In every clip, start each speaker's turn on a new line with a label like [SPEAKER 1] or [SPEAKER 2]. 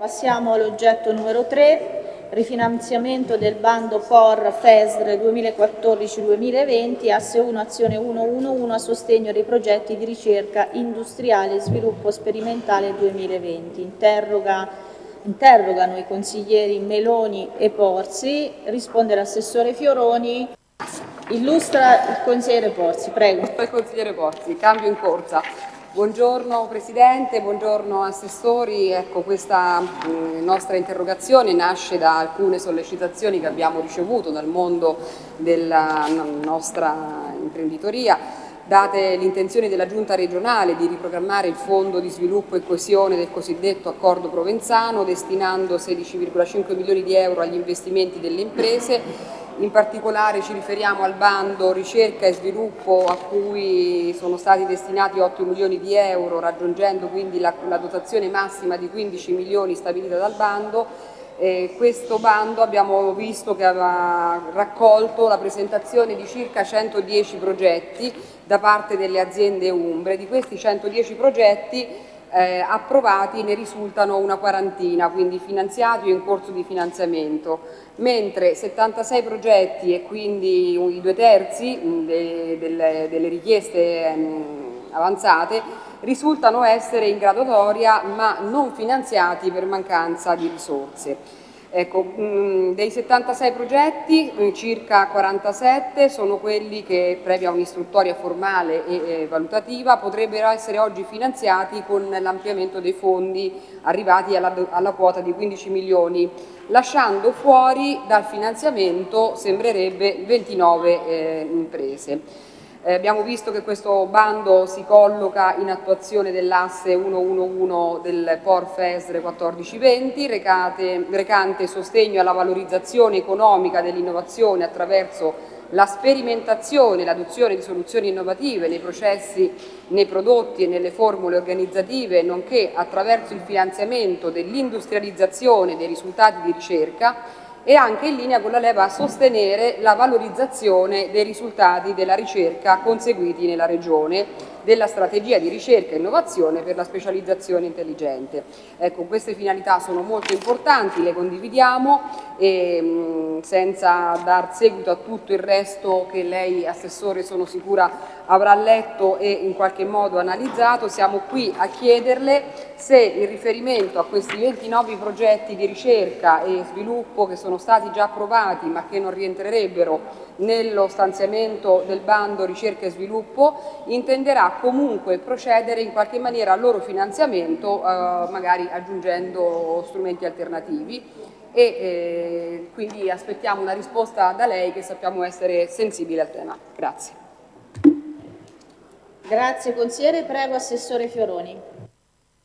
[SPEAKER 1] Passiamo all'oggetto numero 3, rifinanziamento del bando POR FESR 2014-2020, asse 1 azione 111 a sostegno dei progetti di ricerca industriale e sviluppo sperimentale 2020. Interroga, interrogano i consiglieri Meloni e Porzi, risponde l'assessore Fioroni. Illustra il consigliere Porzi, prego.
[SPEAKER 2] Il consigliere Porzi, cambio in corsa. Buongiorno Presidente, buongiorno Assessori. Ecco, questa mh, nostra interrogazione nasce da alcune sollecitazioni che abbiamo ricevuto dal mondo della nostra imprenditoria date l'intenzione della Giunta regionale di riprogrammare il Fondo di sviluppo e coesione del cosiddetto accordo provenzano destinando 16,5 milioni di euro agli investimenti delle imprese in particolare ci riferiamo al bando ricerca e sviluppo a cui sono stati destinati 8 milioni di euro raggiungendo quindi la, la dotazione massima di 15 milioni stabilita dal bando eh, questo bando abbiamo visto che aveva raccolto la presentazione di circa 110 progetti da parte delle aziende umbre. Di questi 110 progetti eh, approvati ne risultano una quarantina, quindi finanziati o in corso di finanziamento, mentre 76 progetti e quindi i due terzi de, delle, delle, richieste mh, avanzate risultano essere in graduatoria ma non finanziati per mancanza di risorse. Ecco, mh, dei 76 progetti, circa 47 sono quelli che, previa un'istruttoria formale e eh, valutativa, potrebbero essere oggi finanziati con l'ampliamento dei fondi arrivati alla, alla, quota di 15 milioni, lasciando fuori dal finanziamento, sembrerebbe, 29 eh, imprese. Eh, abbiamo visto che questo bando si colloca in attuazione dell'asse 111 del POR FESR 1420, recate, recante sostegno alla valorizzazione economica dell'innovazione attraverso la sperimentazione e l'adozione di soluzioni innovative nei processi, nei prodotti e nelle formule organizzative, nonché attraverso il finanziamento dell'industrializzazione dei risultati di ricerca e anche in linea con la leva a sostenere la valorizzazione dei risultati della ricerca conseguiti nella Regione della strategia di ricerca e innovazione per la specializzazione intelligente. Ecco, queste finalità sono molto importanti, le condividiamo e mh, senza dar seguito a tutto il resto che lei, Assessore, sono sicura avrà letto e in qualche modo analizzato, siamo qui a chiederle se in riferimento a questi 29 progetti di ricerca e sviluppo che sono stati già approvati ma che non rientrerebbero nello stanziamento del bando ricerca e sviluppo intenderà comunque procedere in qualche maniera al loro finanziamento eh, magari aggiungendo strumenti alternativi e eh, quindi aspettiamo una risposta da lei che sappiamo essere sensibile al tema. Grazie.
[SPEAKER 1] Grazie consigliere, prego Assessore Fioroni.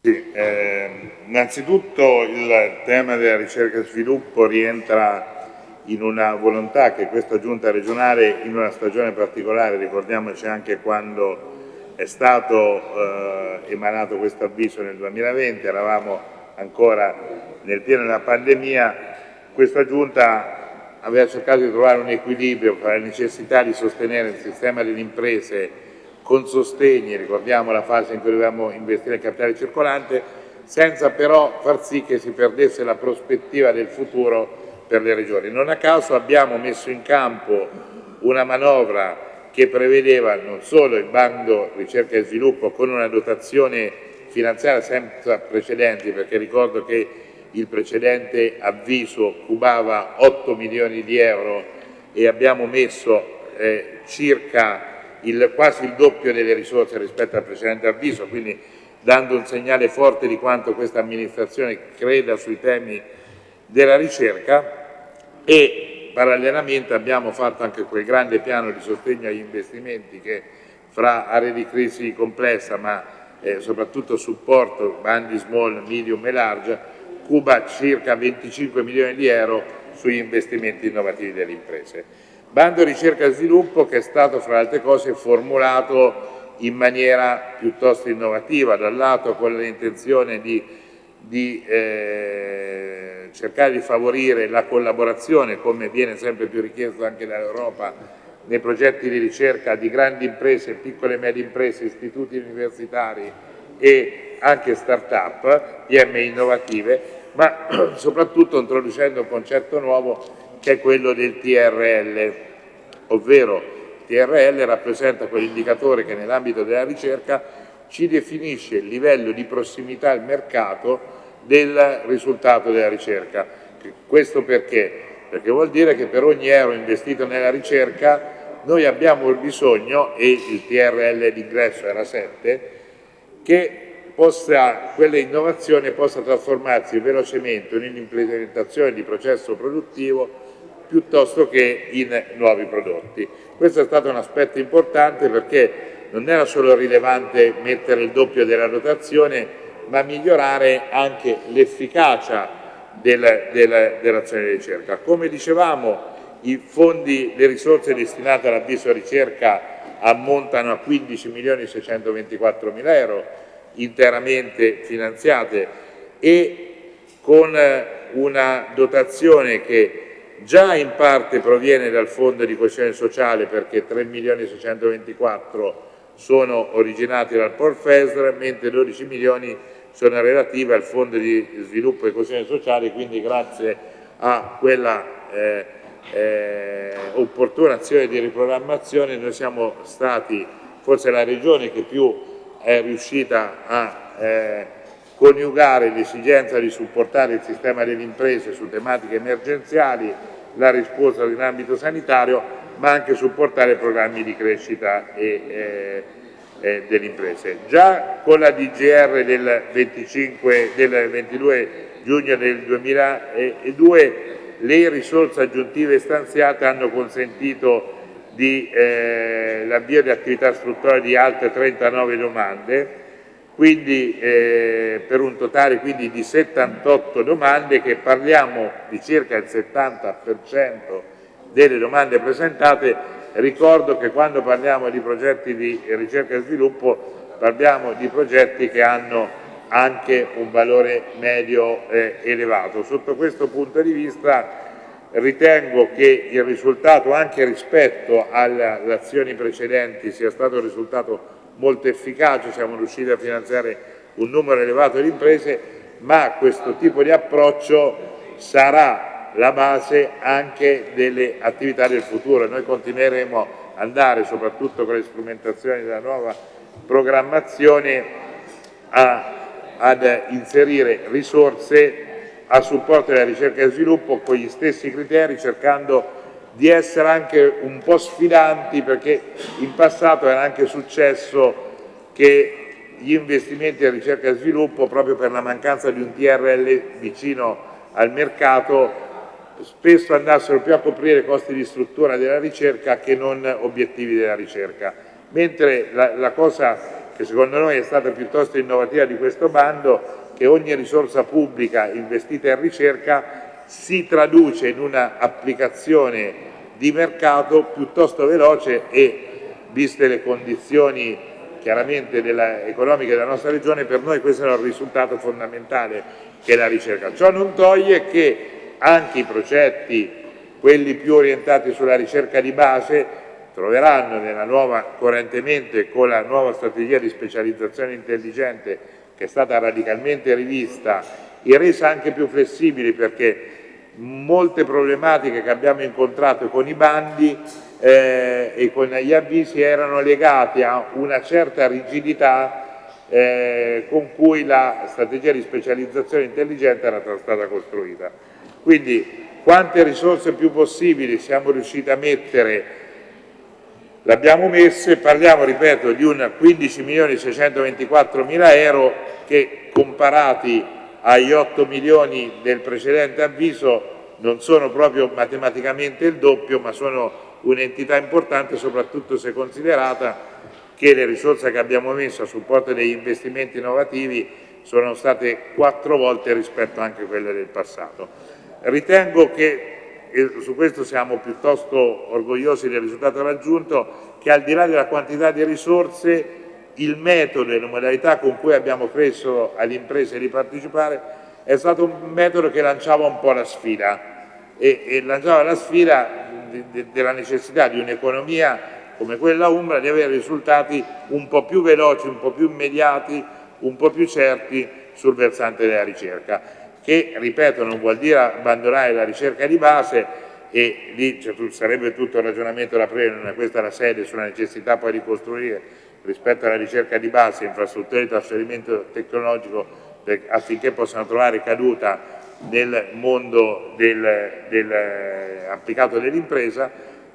[SPEAKER 3] Sì, eh, innanzitutto il tema della ricerca e sviluppo rientra in una volontà che questa giunta regionale in una stagione particolare, ricordiamoci anche quando è stato eh, emanato questo avviso nel 2020, eravamo ancora nel pieno della pandemia, questa giunta aveva cercato di trovare un equilibrio tra la necessità di sostenere il sistema delle imprese con sostegni, ricordiamo la fase in cui dovevamo investire in capitale circolante, senza però far sì che si perdesse la prospettiva del futuro per le regioni. Non a caso abbiamo messo in campo una manovra che prevedeva non solo il bando ricerca e sviluppo con una dotazione finanziaria senza precedenti, perché ricordo che il precedente avviso cubava 8 milioni di euro e abbiamo messo eh, circa il, quasi il doppio delle risorse rispetto al precedente avviso, quindi dando un segnale forte di quanto questa amministrazione creda sui temi della ricerca e parallelamente abbiamo fatto anche quel grande piano di sostegno agli investimenti che fra aree di crisi complessa ma eh, soprattutto supporto bandi small, medium e large cuba circa 25 milioni di euro sugli investimenti innovativi delle imprese. Bando ricerca e sviluppo che è stato fra le altre cose formulato in maniera piuttosto innovativa, dal lato con l'intenzione di, di eh, cercare di favorire la collaborazione, come viene sempre più richiesto anche dall'Europa, nei progetti di ricerca di grandi imprese, piccole e medie imprese, istituti universitari e anche start-up, PMI innovative, ma soprattutto introducendo un concetto nuovo che è quello del TRL, ovvero TRL rappresenta quell'indicatore che nell'ambito della ricerca ci definisce il livello di prossimità al mercato del risultato della ricerca. Questo perché? Perché vuol dire che per ogni euro investito nella ricerca noi abbiamo il bisogno, e il TRL d'ingresso era 7, che possa, quella innovazione possa trasformarsi velocemente in un'implementazione di processo produttivo piuttosto che in nuovi prodotti. Questo è stato un aspetto importante perché non era solo rilevante mettere il doppio della dotazione, ma migliorare anche l'efficacia dell'azione del, di ricerca. Come dicevamo, i fondi, le risorse destinate all'avviso ricerca ammontano a 15 milioni 624 mila euro, interamente finanziate e con una dotazione che già in parte proviene dal fondo di coesione sociale perché 3 milioni 624 sono originati dal Porfesr mentre 12 milioni sono relative al fondo di sviluppo e coesione sociale quindi grazie a quella eh, eh, opportuna azione di riprogrammazione noi siamo stati forse la regione che più è riuscita a eh, coniugare l'esigenza di supportare il sistema delle imprese su tematiche emergenziali, la risposta in ambito sanitario, ma anche supportare programmi di crescita e, eh, eh, delle imprese. Già con la DGR del, 25, del 22 giugno del 2002 le risorse aggiuntive stanziate hanno consentito eh, l'avvio di attività strutturali di altre 39 domande, quindi eh, per un totale quindi di 78 domande che parliamo di circa il 70% delle domande presentate. Ricordo che quando parliamo di progetti di ricerca e sviluppo parliamo di progetti che hanno anche un valore medio eh, elevato. Sotto questo punto di vista ritengo che il risultato anche rispetto alle azioni precedenti sia stato un risultato molto efficace, siamo riusciti a finanziare un numero elevato di imprese, ma questo tipo di approccio sarà la base anche delle attività del futuro. Noi continueremo ad andare, soprattutto con le strumentazioni della nuova programmazione, a, ad inserire risorse a supporto della ricerca e sviluppo con gli stessi criteri, cercando di essere anche un po' sfidanti perché in passato era anche successo che gli investimenti in ricerca e sviluppo proprio per la mancanza di un TRL vicino al mercato spesso andassero più a coprire costi di struttura della ricerca che non obiettivi della ricerca. Mentre la, la cosa che secondo noi è stata piuttosto innovativa di questo bando che ogni risorsa pubblica investita in ricerca si traduce in un'applicazione di mercato piuttosto veloce e, viste le condizioni chiaramente della, economiche della nostra regione, per noi questo è il risultato fondamentale che è la ricerca. Ciò non toglie che anche i progetti, quelli più orientati sulla ricerca di base, troveranno nuova, coerentemente con la nuova strategia di specializzazione intelligente che è stata radicalmente rivista e resa anche più flessibile perché molte problematiche che abbiamo incontrato con i bandi eh, e con gli avvisi erano legate a una certa rigidità eh, con cui la strategia di specializzazione intelligente era stata costruita. Quindi quante risorse più possibili siamo riusciti a mettere l'abbiamo messe, parliamo ripeto di un 15 milioni 624 mila euro che comparati agli 8 milioni del precedente avviso non sono proprio matematicamente il doppio ma sono un'entità importante soprattutto se considerata che le risorse che abbiamo messo a supporto degli investimenti innovativi sono state quattro volte rispetto anche a quelle del passato. Ritengo che e su questo siamo piuttosto orgogliosi del risultato raggiunto, che al di là della quantità di risorse il metodo e le modalità con cui abbiamo chiesto alle imprese di partecipare è stato un metodo che lanciava un po' la sfida e, e lanciava la sfida de, de, della necessità di un'economia come quella Umbra di avere risultati un po' più veloci, un po' più immediati, un po' più certi sul versante della ricerca che, ripeto, non vuol dire abbandonare la ricerca di base e lì sarebbe tutto il ragionamento da aprire, non è questa la sede, sulla necessità poi di costruire rispetto alla ricerca di base infrastrutture di trasferimento tecnologico affinché possano trovare caduta nel mondo del, del, applicato dell'impresa,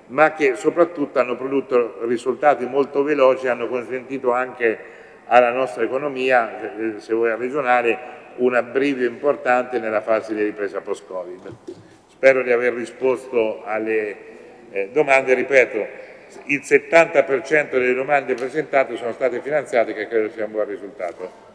[SPEAKER 3] ma che soprattutto hanno prodotto risultati molto veloci e hanno consentito anche alla nostra economia, eh, se vuoi regionale, un abbrivio importante nella fase di ripresa post-Covid. Spero di aver risposto alle eh, domande, ripeto, il 70% delle domande presentate sono state finanziate che credo sia un buon risultato.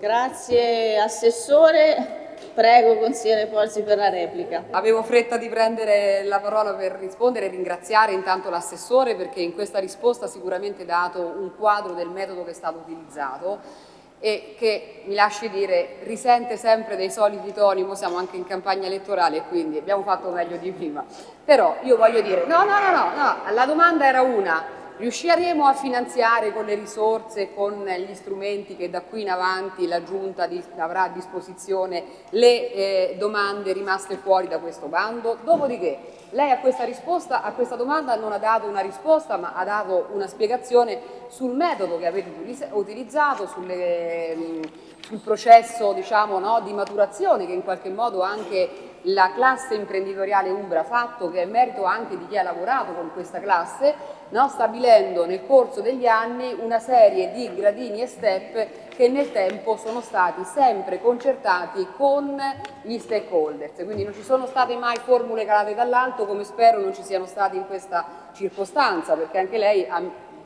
[SPEAKER 1] Grazie Assessore. Prego consigliere Polsi per la replica.
[SPEAKER 2] Avevo fretta di prendere la parola per rispondere e ringraziare intanto l'assessore perché in questa risposta ha sicuramente dato un quadro del metodo che è stato utilizzato e che, mi lasci dire, risente sempre dei soliti toni, mo siamo anche in campagna elettorale quindi abbiamo fatto meglio di prima. Però io voglio dire, no, no, no, no, no la domanda era una, riusciremo a finanziare con le risorse, con gli strumenti che da qui in avanti la Giunta avrà a disposizione le eh, domande rimaste fuori da questo bando? Dopodiché lei a questa, risposta, a questa domanda non ha dato una risposta ma ha dato una spiegazione sul metodo che avete utilizzato, sulle, sul processo diciamo, no, di maturazione che in qualche modo anche la classe imprenditoriale Umbra ha fatto, che è merito anche di chi ha lavorato con questa classe, no? stabilendo nel corso degli anni una serie di gradini e step che nel tempo sono stati sempre concertati con gli stakeholders, quindi non ci sono state mai formule calate dall'alto come spero non ci siano state in questa circostanza, perché anche lei ha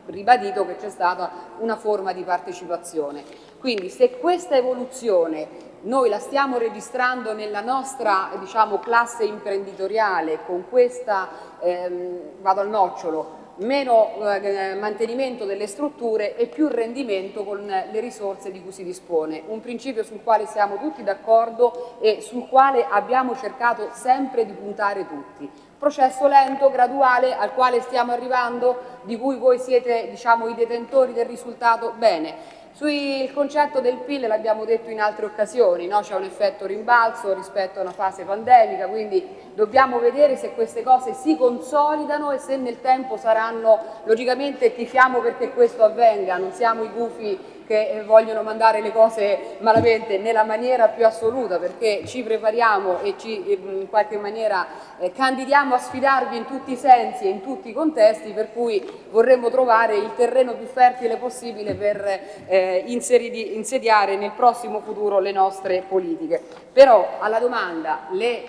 [SPEAKER 2] ribadito che c'è stata una forma di partecipazione. Quindi se questa evoluzione noi la stiamo registrando nella nostra diciamo, classe imprenditoriale con questa, ehm, vado al nocciolo, meno eh, mantenimento delle strutture e più rendimento con le risorse di cui si dispone. Un principio sul quale siamo tutti d'accordo e sul quale abbiamo cercato sempre di puntare tutti. Processo lento, graduale, al quale stiamo arrivando, di cui voi siete diciamo, i detentori del risultato, bene. Sul concetto del PIL l'abbiamo detto in altre occasioni, no? c'è un effetto rimbalzo rispetto a una fase pandemica, quindi dobbiamo vedere se queste cose si consolidano e se nel tempo saranno, logicamente tifiamo perché questo avvenga, non siamo i gufi che eh, vogliono mandare le cose malamente nella maniera più assoluta perché ci prepariamo e ci eh, in qualche maniera eh, candidiamo a sfidarvi in tutti i sensi e in tutti i contesti per cui vorremmo trovare il terreno più fertile possibile per eh, insediare nel prossimo futuro le nostre politiche. Però alla domanda le,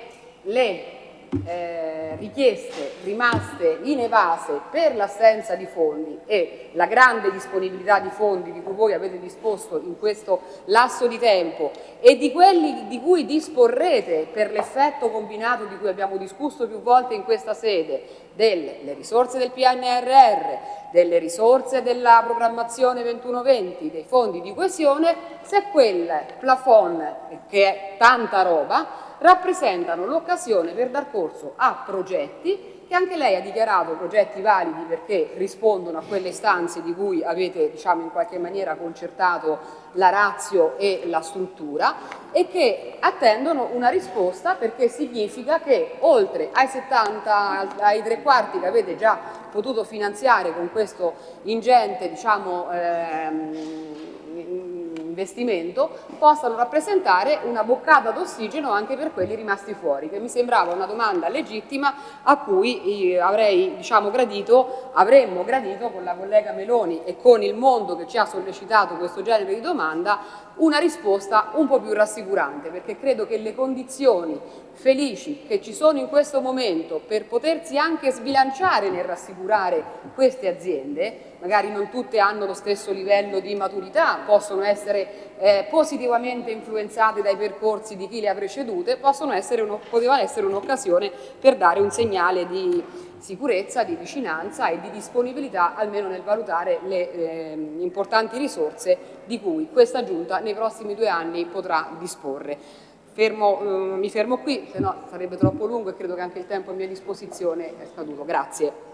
[SPEAKER 2] le eh, richieste rimaste inevase per l'assenza di fondi e la grande disponibilità di fondi di cui voi avete disposto in questo lasso di tempo e di quelli di cui disporrete per l'effetto combinato di cui abbiamo discusso più volte in questa sede, delle risorse del PNRR, delle risorse della programmazione 21-20, dei fondi di coesione, se quel plafond, che è tanta roba, rappresentano l'occasione per dar corso a progetti che anche lei ha dichiarato progetti validi perché rispondono a quelle istanze di cui avete diciamo, in qualche maniera concertato la razio e la struttura e che attendono una risposta perché significa che oltre ai 70, ai tre quarti che avete già potuto finanziare con questo ingente diciamo, ehm, investimento possano rappresentare una boccata d'ossigeno anche per quelli rimasti fuori, che mi sembrava una domanda legittima a cui avrei, diciamo, gradito, avremmo gradito con la collega Meloni e con il mondo che ci ha sollecitato questo genere di domanda una risposta un po' più rassicurante, perché credo che le condizioni felici che ci sono in questo momento per potersi anche sbilanciare nel rassicurare queste aziende, magari non tutte hanno lo stesso livello di maturità, possono essere eh, positivamente influenzate dai percorsi di chi le ha precedute, essere poteva essere un'occasione per dare un segnale di sicurezza, di vicinanza e di disponibilità almeno nel valutare le eh, importanti risorse di cui questa Giunta nei prossimi due anni potrà disporre. Fermo, eh, mi fermo qui, se no sarebbe troppo lungo e credo che anche il tempo a mia disposizione è scaduto. Grazie.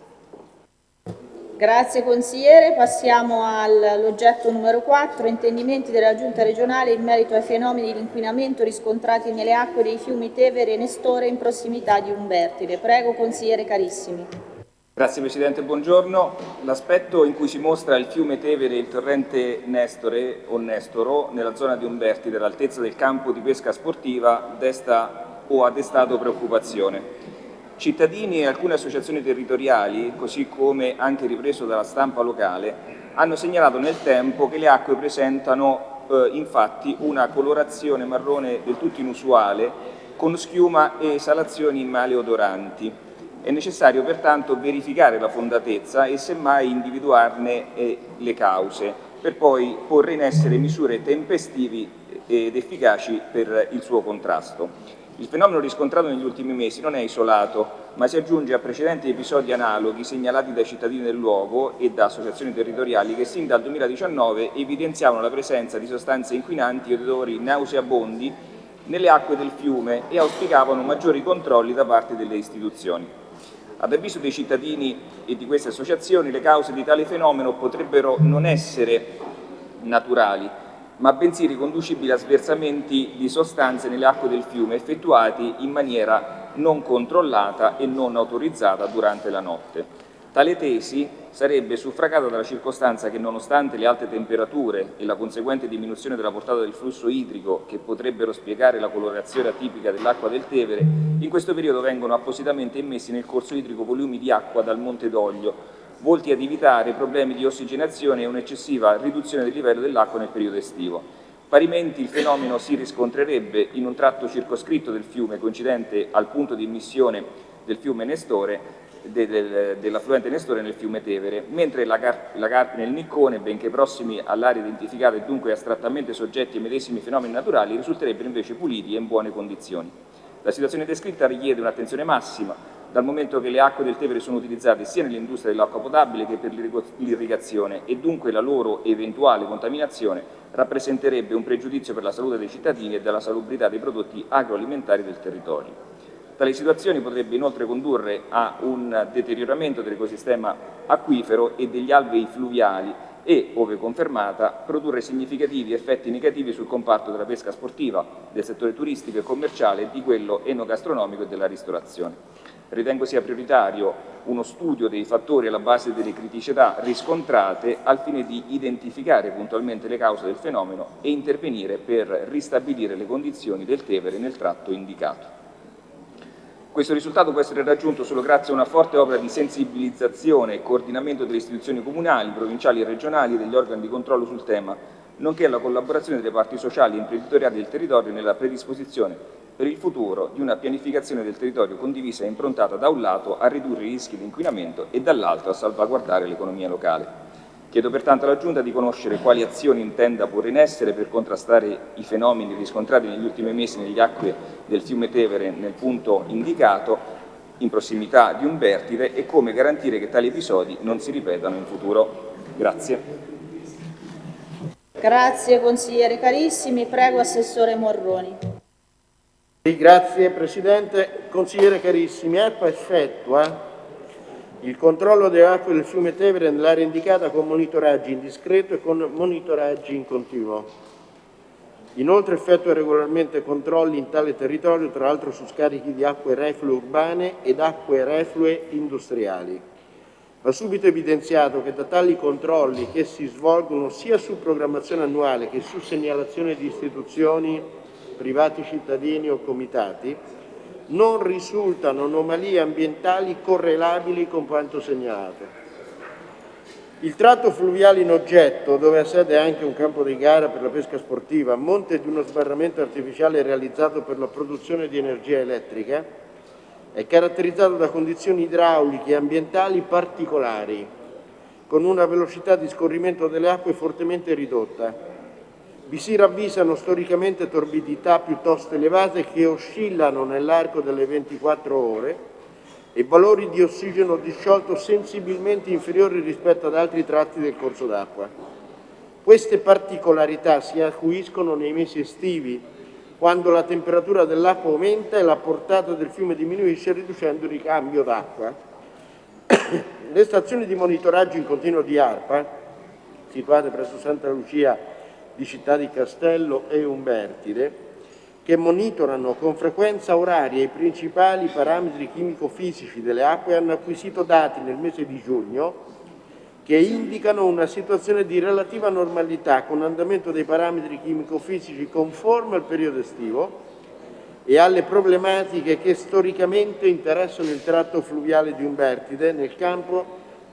[SPEAKER 1] Grazie consigliere. Passiamo all'oggetto numero 4, intendimenti della Giunta regionale in merito ai fenomeni di inquinamento riscontrati nelle acque dei fiumi Tevere e Nestore in prossimità di Umbertide. Prego consigliere Carissimi.
[SPEAKER 4] Grazie Presidente, buongiorno. L'aspetto in cui si mostra il fiume Tevere e il torrente Nestore o Nestoro nella zona di Umbertide all'altezza del campo di pesca sportiva desta o ha destato preoccupazione. Cittadini e alcune associazioni territoriali, così come anche ripreso dalla stampa locale, hanno segnalato nel tempo che le acque presentano eh, infatti una colorazione marrone del tutto inusuale con schiuma e esalazioni maleodoranti. È necessario pertanto verificare la fondatezza e semmai individuarne eh, le cause, per poi porre in essere misure tempestivi ed efficaci per il suo contrasto. Il fenomeno riscontrato negli ultimi mesi non è isolato, ma si aggiunge a precedenti episodi analoghi segnalati dai cittadini del luogo e da associazioni territoriali che sin dal 2019 evidenziavano la presenza di sostanze inquinanti e odori nauseabondi nelle acque del fiume e auspicavano maggiori controlli da parte delle istituzioni. Ad avviso dei cittadini e di queste associazioni le cause di tale fenomeno potrebbero non essere naturali, ma bensì riconducibili a sversamenti di sostanze nelle acque del fiume effettuati in maniera non controllata e non autorizzata durante la notte. Tale tesi sarebbe suffragata dalla circostanza che nonostante le alte temperature e la conseguente diminuzione della portata del flusso idrico che potrebbero spiegare la colorazione atipica dell'acqua del Tevere, in questo periodo vengono appositamente immessi nel corso idrico volumi di acqua dal Monte d'Oglio volti ad evitare problemi di ossigenazione e un'eccessiva riduzione del livello dell'acqua nel periodo estivo. Parimenti il fenomeno si riscontrerebbe in un tratto circoscritto del fiume coincidente al punto di emissione del fiume Nestore dell'affluente Nestore nel fiume Tevere, mentre la, Car la Carpine e il Niccone, benché prossimi all'area identificata e dunque astrattamente soggetti ai medesimi fenomeni naturali, risulterebbero invece puliti e in buone condizioni. La situazione descritta richiede un'attenzione massima dal momento che le acque del Tevere sono utilizzate sia nell'industria dell'acqua potabile che per l'irrigazione e dunque la loro eventuale contaminazione rappresenterebbe un pregiudizio per la salute dei cittadini e della salubrità dei prodotti agroalimentari del territorio. Tale situazione potrebbe inoltre condurre a un deterioramento dell'ecosistema acquifero e degli alvei fluviali e, ove confermata, produrre significativi effetti negativi sul comparto della pesca sportiva, del settore turistico e commerciale e di quello enogastronomico e della ristorazione. Ritengo sia prioritario uno studio dei fattori alla base delle criticità riscontrate al fine di identificare puntualmente le cause del fenomeno e intervenire per ristabilire le condizioni del Tevere nel tratto indicato. Questo risultato può essere raggiunto solo grazie a una forte opera di sensibilizzazione e coordinamento delle istituzioni comunali, provinciali e regionali e degli organi di controllo sul tema, nonché alla collaborazione delle parti sociali e imprenditoriali del territorio nella predisposizione per il futuro di una pianificazione del territorio condivisa e improntata da un lato a ridurre i rischi di inquinamento e dall'altro a salvaguardare l'economia locale. Chiedo pertanto alla Giunta di conoscere quali azioni intenda porre in essere per contrastare i fenomeni riscontrati negli ultimi mesi negli acque del fiume Tevere nel punto indicato in prossimità di Umbertide e come garantire che tali episodi non si ripetano in futuro. Grazie.
[SPEAKER 1] Grazie consigliere Carissimi. Prego Assessore Morroni.
[SPEAKER 5] Grazie Presidente. Consigliere carissimi, ARPA effettua il controllo delle acque del fiume Tevere nell'area indicata con monitoraggi in discreto e con monitoraggi in continuo. Inoltre effettua regolarmente controlli in tale territorio, tra l'altro su scarichi di acque reflue urbane ed acque reflue industriali. Va subito evidenziato che da tali controlli che si svolgono sia su programmazione annuale che su segnalazione di istituzioni privati cittadini o comitati, non risultano anomalie ambientali correlabili con quanto segnalato. Il tratto fluviale in oggetto, dove ha sede anche un campo di gara per la pesca sportiva, a monte di uno sbarramento artificiale realizzato per la produzione di energia elettrica, è caratterizzato da condizioni idrauliche e ambientali particolari, con una velocità di scorrimento delle acque fortemente ridotta, vi si ravvisano storicamente torbidità piuttosto elevate che oscillano nell'arco delle 24 ore e valori di ossigeno disciolto sensibilmente inferiori rispetto ad altri tratti del corso d'acqua. Queste particolarità si acuiscono nei mesi estivi, quando la temperatura dell'acqua aumenta e la portata del fiume diminuisce riducendo il ricambio d'acqua. Le stazioni di monitoraggio in continuo di ARPA, situate presso Santa Lucia di Città di Castello e Umbertide, che monitorano con frequenza oraria i principali parametri chimico-fisici delle acque, hanno acquisito dati nel mese di giugno che indicano una situazione di relativa normalità con andamento dei parametri chimico-fisici conforme al periodo estivo e alle problematiche che storicamente interessano il tratto fluviale di Umbertide nel campo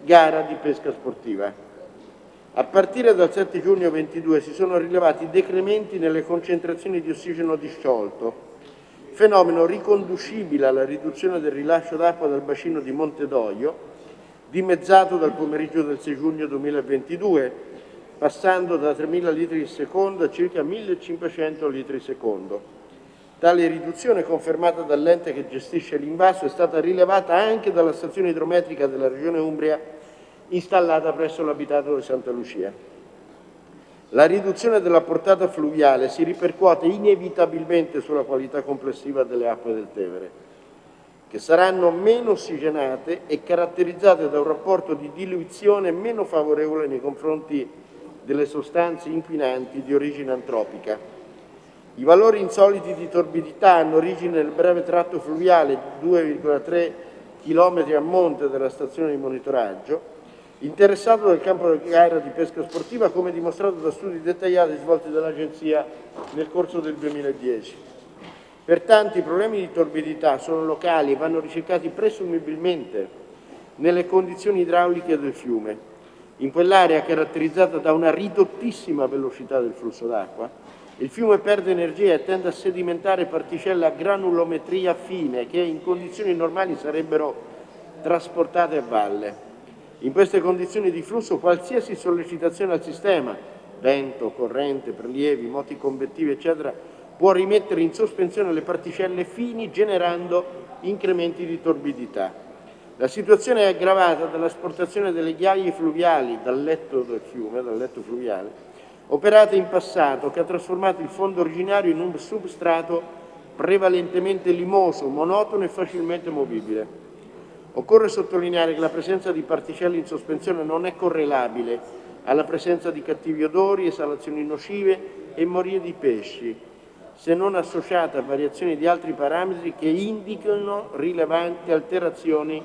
[SPEAKER 5] gara di pesca sportiva. A partire dal 7 giugno 22 si sono rilevati decrementi nelle concentrazioni di ossigeno disciolto, fenomeno riconducibile alla riduzione del rilascio d'acqua dal bacino di Montedoio dimezzato dal pomeriggio del 6 giugno 2022, passando da 3.000 litri al secondo a circa 1.500 litri al secondo. Tale riduzione, confermata dall'ente che gestisce l'invaso, è stata rilevata anche dalla stazione idrometrica della Regione Umbria installata presso l'abitato di Santa Lucia. La riduzione della portata fluviale si ripercuote inevitabilmente sulla qualità complessiva delle acque del Tevere che saranno meno ossigenate e caratterizzate da un rapporto di diluizione meno favorevole nei confronti delle sostanze inquinanti di origine antropica. I valori insoliti di torbidità hanno origine nel breve tratto fluviale di 2,3 km a monte della stazione di monitoraggio, interessato dal campo di gara di pesca sportiva come dimostrato da studi dettagliati svolti dall'Agenzia nel corso del 2010. Pertanto i problemi di torbidità sono locali e vanno ricercati presumibilmente nelle condizioni idrauliche del fiume. In quell'area caratterizzata da una ridottissima velocità del flusso d'acqua, il fiume perde energia e tende a sedimentare particelle a granulometria fine che in condizioni normali sarebbero trasportate a valle. In queste condizioni di flusso qualsiasi sollecitazione al sistema, vento, corrente, prelievi, moti convettivi, eccetera, può rimettere in sospensione le particelle fini generando incrementi di torbidità. La situazione è aggravata dall'asportazione delle ghiaie fluviali dal letto del fiume, dal letto fluviale, operate in passato che ha trasformato il fondo originario in un substrato prevalentemente limoso, monotono e facilmente movibile. Occorre sottolineare che la presenza di particelle in sospensione non è correlabile alla presenza di cattivi odori, esalazioni nocive e morie di pesci, se non associata a variazioni di altri parametri che indicano rilevanti alterazioni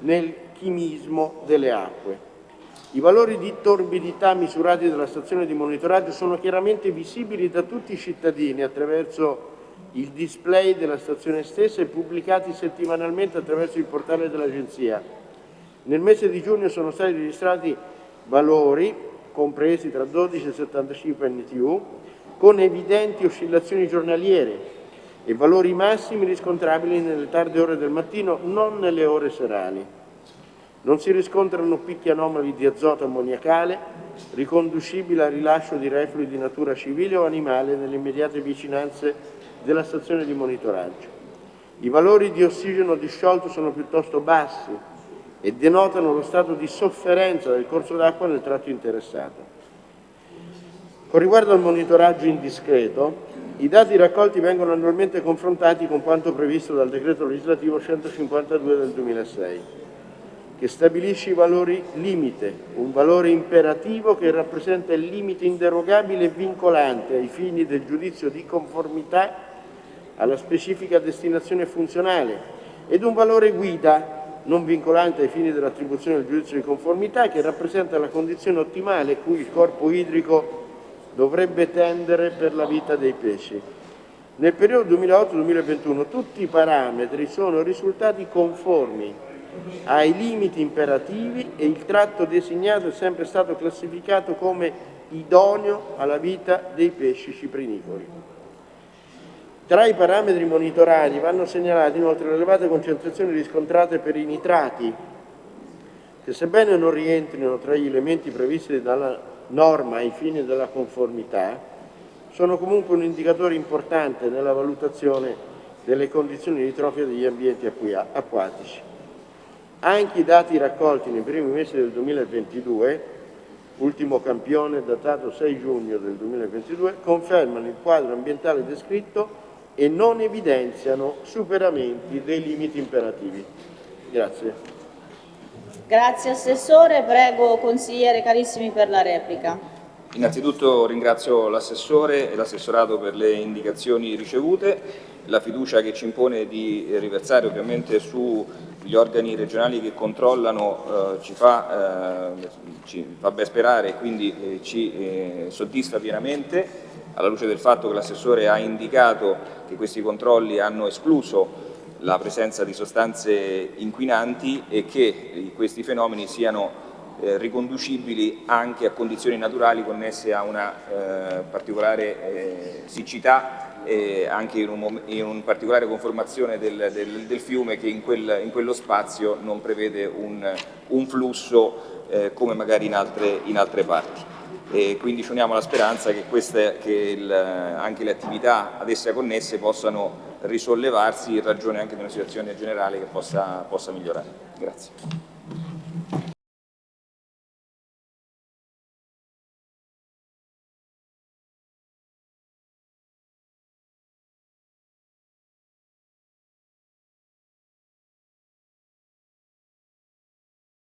[SPEAKER 5] nel chimismo delle acque. I valori di torbidità misurati dalla stazione di monitoraggio sono chiaramente visibili da tutti i cittadini attraverso il display della stazione stessa e pubblicati settimanalmente attraverso il portale dell'Agenzia. Nel mese di giugno sono stati registrati valori compresi tra 12 e 75 NTU con evidenti oscillazioni giornaliere e valori massimi riscontrabili nelle tarde ore del mattino, non nelle ore serali. Non si riscontrano picchi anomali di azoto ammoniacale riconducibili al rilascio di reflui di natura civile o animale nelle immediate vicinanze della stazione di monitoraggio. I valori di ossigeno disciolto sono piuttosto bassi e denotano lo stato di sofferenza del corso d'acqua nel tratto interessato. Con riguardo al monitoraggio indiscreto, i dati raccolti vengono annualmente confrontati con quanto previsto dal decreto legislativo 152 del 2006, che stabilisce i valori limite, un valore imperativo che rappresenta il limite inderogabile e vincolante ai fini del giudizio di conformità alla specifica destinazione funzionale ed un valore guida non vincolante ai fini dell'attribuzione del giudizio di conformità che rappresenta la condizione ottimale cui il corpo idrico dovrebbe tendere per la vita dei pesci. Nel periodo 2008-2021 tutti i parametri sono risultati conformi ai limiti imperativi e il tratto designato è sempre stato classificato come idoneo alla vita dei pesci ciprinicoli. Tra i parametri monitorati vanno segnalati inoltre le elevate concentrazioni riscontrate per i nitrati, che sebbene non rientrino tra gli elementi previsti dalla norma ai fini della conformità sono comunque un indicatore importante nella valutazione delle condizioni di trofia degli ambienti acquatici. Anche i dati raccolti nei primi mesi del 2022, ultimo campione datato 6 giugno del 2022, confermano il quadro ambientale descritto e non evidenziano superamenti dei limiti imperativi. Grazie.
[SPEAKER 1] Grazie Assessore, prego consigliere Carissimi per la replica.
[SPEAKER 4] Innanzitutto ringrazio l'assessore e l'assessorato per le indicazioni ricevute, la fiducia che ci impone di riversare ovviamente sugli organi regionali che controllano eh, ci, fa, eh, ci, fa, ben sperare e quindi eh, ci eh, soddisfa pienamente alla luce del fatto che l'assessore ha indicato che questi controlli hanno escluso la presenza di sostanze inquinanti e che questi fenomeni siano eh, riconducibili anche a condizioni naturali connesse a una eh, particolare eh, siccità e anche in un, in un particolare conformazione del, del, del fiume che in, quel, in, quello spazio non prevede un, un flusso eh, come magari in altre, in altre parti e quindi ci uniamo alla speranza che, queste, che il, anche le attività ad esse connesse possano risollevarsi in ragione anche di una situazione generale che possa, possa migliorare. Grazie.